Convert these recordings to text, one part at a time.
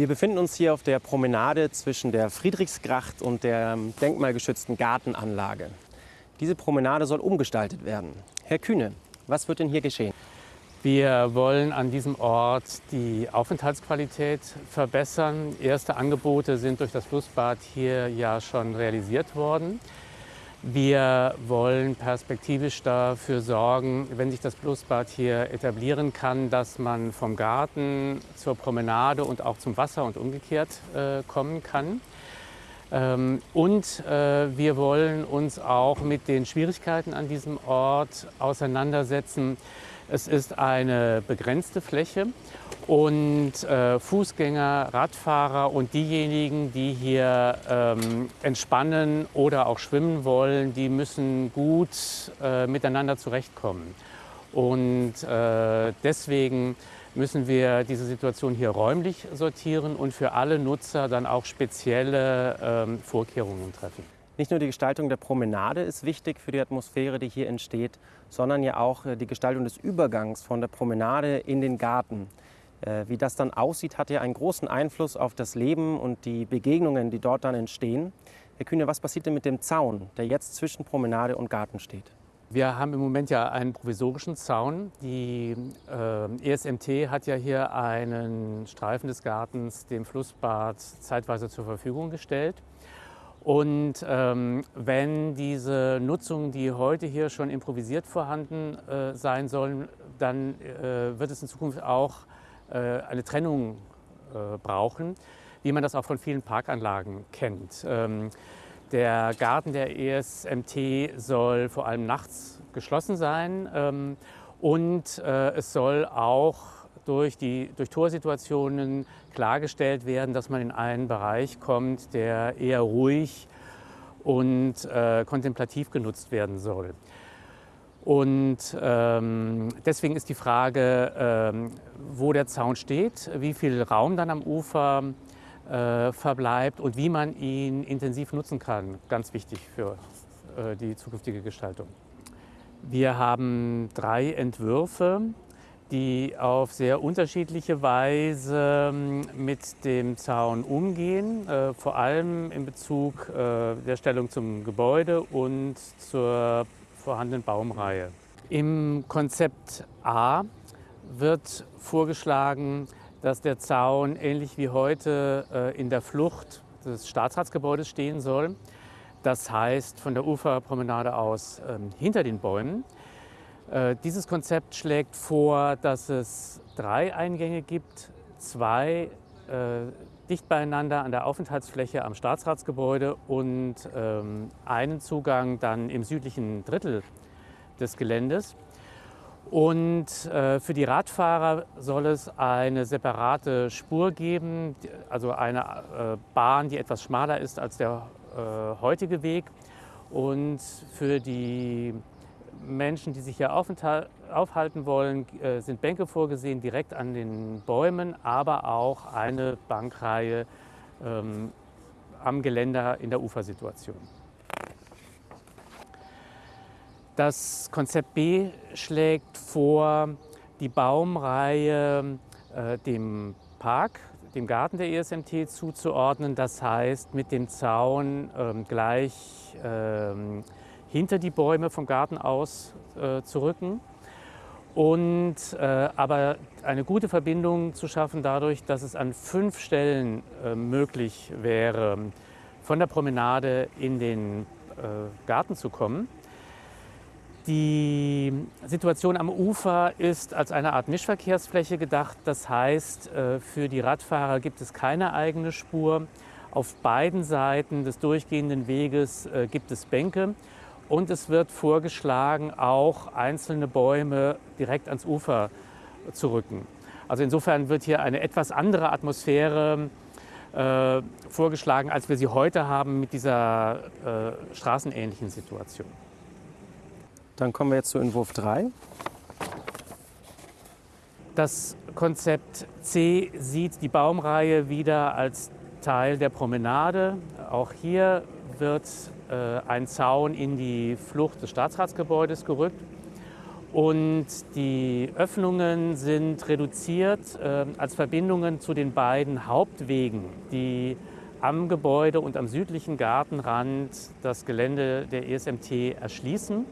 Wir befinden uns hier auf der Promenade zwischen der Friedrichsgracht und der denkmalgeschützten Gartenanlage. Diese Promenade soll umgestaltet werden. Herr Kühne, was wird denn hier geschehen? Wir wollen an diesem Ort die Aufenthaltsqualität verbessern. Erste Angebote sind durch das Flussbad hier ja schon realisiert worden. Wir wollen perspektivisch dafür sorgen, wenn sich das Flussbad hier etablieren kann, dass man vom Garten zur Promenade und auch zum Wasser und umgekehrt äh, kommen kann. Ähm, und äh, wir wollen uns auch mit den Schwierigkeiten an diesem Ort auseinandersetzen. Es ist eine begrenzte Fläche und äh, Fußgänger, Radfahrer und diejenigen, die hier ähm, entspannen oder auch schwimmen wollen, die müssen gut äh, miteinander zurechtkommen. Und äh, deswegen müssen wir diese Situation hier räumlich sortieren und für alle Nutzer dann auch spezielle ähm, Vorkehrungen treffen. Nicht nur die Gestaltung der Promenade ist wichtig für die Atmosphäre, die hier entsteht, sondern ja auch äh, die Gestaltung des Übergangs von der Promenade in den Garten. Äh, wie das dann aussieht, hat ja einen großen Einfluss auf das Leben und die Begegnungen, die dort dann entstehen. Herr Kühne, was passiert denn mit dem Zaun, der jetzt zwischen Promenade und Garten steht? Wir haben im Moment ja einen provisorischen Zaun. Die äh, ESMT hat ja hier einen Streifen des Gartens dem Flussbad zeitweise zur Verfügung gestellt. Und ähm, wenn diese Nutzungen, die heute hier schon improvisiert vorhanden äh, sein sollen, dann äh, wird es in Zukunft auch äh, eine Trennung äh, brauchen, wie man das auch von vielen Parkanlagen kennt. Ähm, der Garten der ESMT soll vor allem nachts geschlossen sein ähm, und äh, es soll auch durch, die, durch Torsituationen klargestellt werden, dass man in einen Bereich kommt, der eher ruhig und äh, kontemplativ genutzt werden soll. Und ähm, deswegen ist die Frage, ähm, wo der Zaun steht, wie viel Raum dann am Ufer äh, verbleibt und wie man ihn intensiv nutzen kann, ganz wichtig für äh, die zukünftige Gestaltung. Wir haben drei Entwürfe, die auf sehr unterschiedliche Weise ähm, mit dem Zaun umgehen, äh, vor allem in Bezug äh, der Stellung zum Gebäude und zur vorhandenen Baumreihe. Im Konzept A wird vorgeschlagen, dass der Zaun ähnlich wie heute äh, in der Flucht des Staatsratsgebäudes stehen soll. Das heißt von der Uferpromenade aus ähm, hinter den Bäumen. Äh, dieses Konzept schlägt vor, dass es drei Eingänge gibt, zwei äh, dicht beieinander an der Aufenthaltsfläche am Staatsratsgebäude und ähm, einen Zugang dann im südlichen Drittel des Geländes. Und äh, für die Radfahrer soll es eine separate Spur geben, also eine äh, Bahn, die etwas schmaler ist als der äh, heutige Weg. Und für die Menschen, die sich hier aufhalten wollen, äh, sind Bänke vorgesehen, direkt an den Bäumen, aber auch eine Bankreihe ähm, am Geländer in der Ufersituation. Das Konzept B schlägt vor, die Baumreihe äh, dem Park, dem Garten der ESMT zuzuordnen. Das heißt, mit dem Zaun ähm, gleich ähm, hinter die Bäume vom Garten aus äh, zu rücken. Und äh, aber eine gute Verbindung zu schaffen dadurch, dass es an fünf Stellen äh, möglich wäre, von der Promenade in den äh, Garten zu kommen. Die Situation am Ufer ist als eine Art Mischverkehrsfläche gedacht. Das heißt, äh, für die Radfahrer gibt es keine eigene Spur. Auf beiden Seiten des durchgehenden Weges äh, gibt es Bänke und es wird vorgeschlagen, auch einzelne Bäume direkt ans Ufer zu rücken. Also insofern wird hier eine etwas andere Atmosphäre äh, vorgeschlagen, als wir sie heute haben mit dieser äh, straßenähnlichen Situation. Dann kommen wir jetzt zu Entwurf 3. Das Konzept C sieht die Baumreihe wieder als Teil der Promenade. Auch hier wird ein Zaun in die Flucht des Staatsratsgebäudes gerückt. Und die Öffnungen sind reduziert äh, als Verbindungen zu den beiden Hauptwegen, die am Gebäude und am südlichen Gartenrand das Gelände der ESMT erschließen.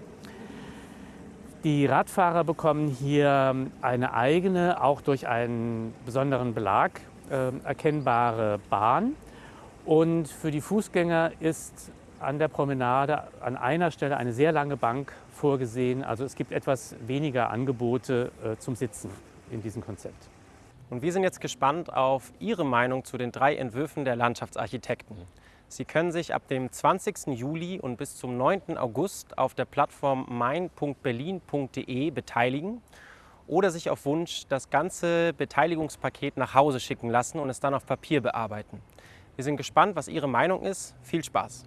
Die Radfahrer bekommen hier eine eigene, auch durch einen besonderen Belag äh, erkennbare Bahn. Und für die Fußgänger ist an der Promenade an einer Stelle eine sehr lange Bank vorgesehen. Also es gibt etwas weniger Angebote äh, zum Sitzen in diesem Konzept. Und wir sind jetzt gespannt auf Ihre Meinung zu den drei Entwürfen der Landschaftsarchitekten. Sie können sich ab dem 20. Juli und bis zum 9. August auf der Plattform mein.berlin.de beteiligen oder sich auf Wunsch das ganze Beteiligungspaket nach Hause schicken lassen und es dann auf Papier bearbeiten. Wir sind gespannt, was Ihre Meinung ist. Viel Spaß!